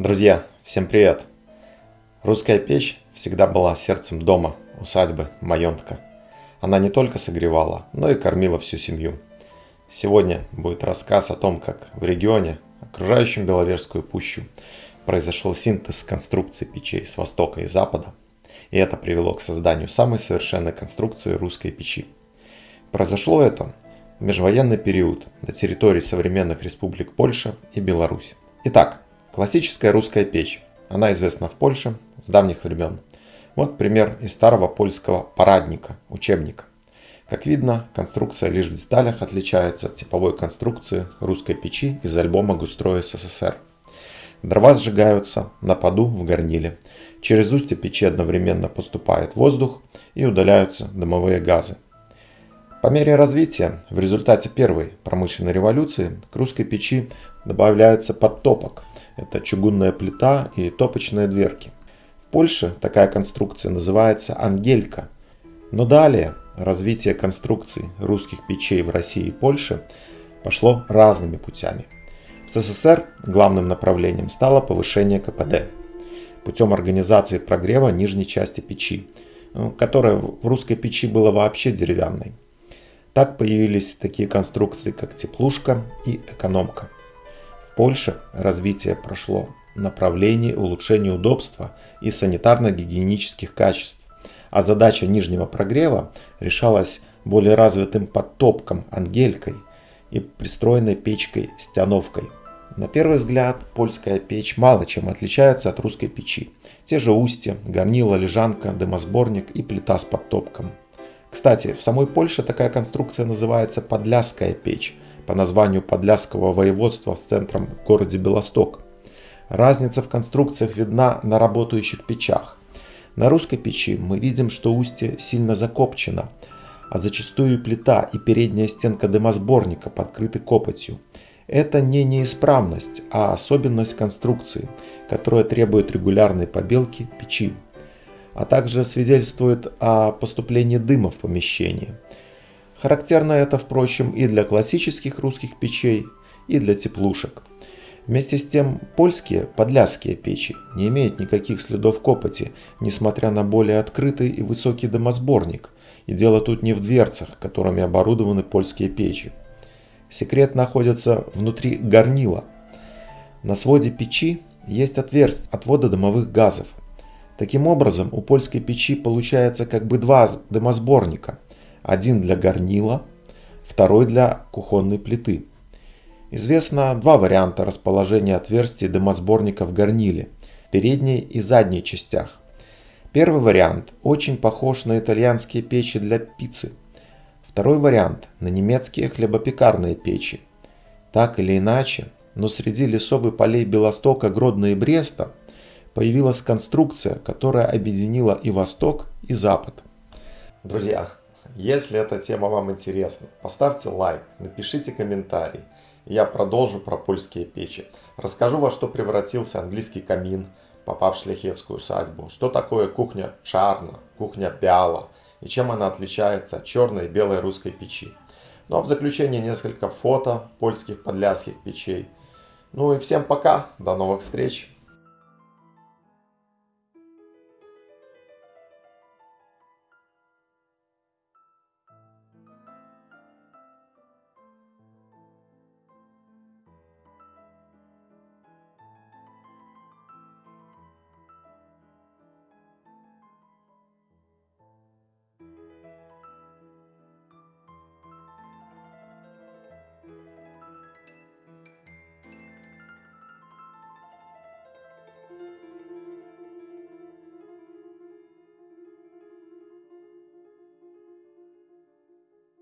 Друзья, всем привет! Русская печь всегда была сердцем дома, усадьбы, маёнтка. Она не только согревала, но и кормила всю семью. Сегодня будет рассказ о том, как в регионе, окружающем Беловежскую пущу, произошел синтез конструкций печей с востока и запада, и это привело к созданию самой совершенной конструкции русской печи. Произошло это в межвоенный период на территории современных республик Польша и Беларусь. Итак, Классическая русская печь. Она известна в Польше с давних времен. Вот пример из старого польского парадника, учебника. Как видно, конструкция лишь в деталях отличается от типовой конструкции русской печи из альбома «Густрой СССР». Дрова сжигаются на поду в горниле. Через устье печи одновременно поступает воздух и удаляются дымовые газы. По мере развития, в результате первой промышленной революции, к русской печи добавляется подтопок – это чугунная плита и топочные дверки. В Польше такая конструкция называется ангелька. Но далее развитие конструкций русских печей в России и Польше пошло разными путями. В СССР главным направлением стало повышение КПД путем организации прогрева нижней части печи, ну, которая в русской печи была вообще деревянной. Так появились такие конструкции, как теплушка и экономка. Польше развитие прошло в направлении улучшения удобства и санитарно-гигиенических качеств, а задача нижнего прогрева решалась более развитым подтопком ангелькой и пристроенной печкой-стяновкой. На первый взгляд, польская печь мало чем отличается от русской печи. Те же устья, горнила, лежанка, дымосборник и плита с подтопком. Кстати, в самой Польше такая конструкция называется подляская печь – по названию Подляского воеводства с центром в городе Белосток. Разница в конструкциях видна на работающих печах. На русской печи мы видим, что устье сильно закопчено, а зачастую плита и передняя стенка дымосборника подкрыты копотью. Это не неисправность, а особенность конструкции, которая требует регулярной побелки печи, а также свидетельствует о поступлении дыма в помещение – Характерно это, впрочем, и для классических русских печей, и для теплушек. Вместе с тем, польские подляские печи не имеют никаких следов копоти, несмотря на более открытый и высокий дымосборник. И дело тут не в дверцах, которыми оборудованы польские печи. Секрет находится внутри горнила. На своде печи есть отверстие отвода дымовых газов. Таким образом, у польской печи получается как бы два дымосборника – один для горнила, второй для кухонной плиты. Известно два варианта расположения отверстий дымосборника в горниле, передней и задней частях. Первый вариант очень похож на итальянские печи для пиццы. Второй вариант на немецкие хлебопекарные печи. Так или иначе, но среди лесов и полей Белостока, Гродно и Бреста появилась конструкция, которая объединила и Восток, и Запад. Друзья, если эта тема вам интересна, поставьте лайк, напишите комментарий. Я продолжу про польские печи. Расскажу, во что превратился английский камин, попав в шляхетскую усадьбу. Что такое кухня чарна, кухня бяла и чем она отличается от черной и белой русской печи. Ну а в заключение несколько фото польских подляских печей. Ну и всем пока, до новых встреч!